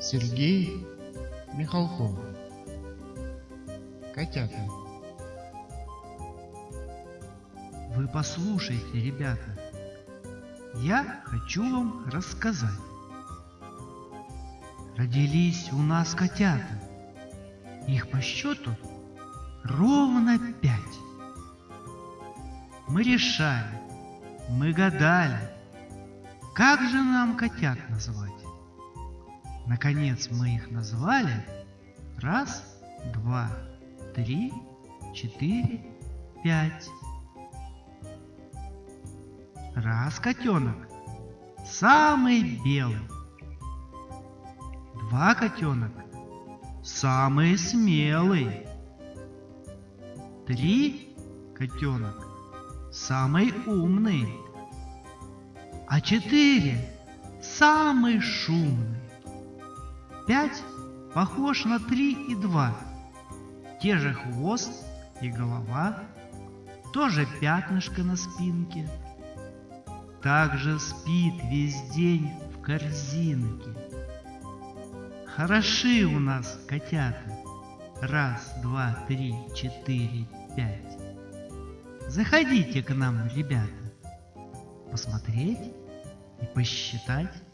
Сергей Михалков. Котята. Вы послушайте, ребята. Я хочу вам рассказать. Родились у нас котята. Их по счету ровно пять. Мы решали, мы гадали, как же нам котят назвать. Наконец мы их назвали раз, два, три, четыре, пять. Раз котенок, самый белый. Два котенок, самый смелый. Три котенок, самый умный. А четыре самый шумный. Пять похож на три и два. Те же хвост и голова, тоже пятнышко на спинке. Также спит весь день в корзинке. Хороши у нас котята. Раз, два, три, четыре, пять. Заходите к нам, ребята, посмотреть и посчитать.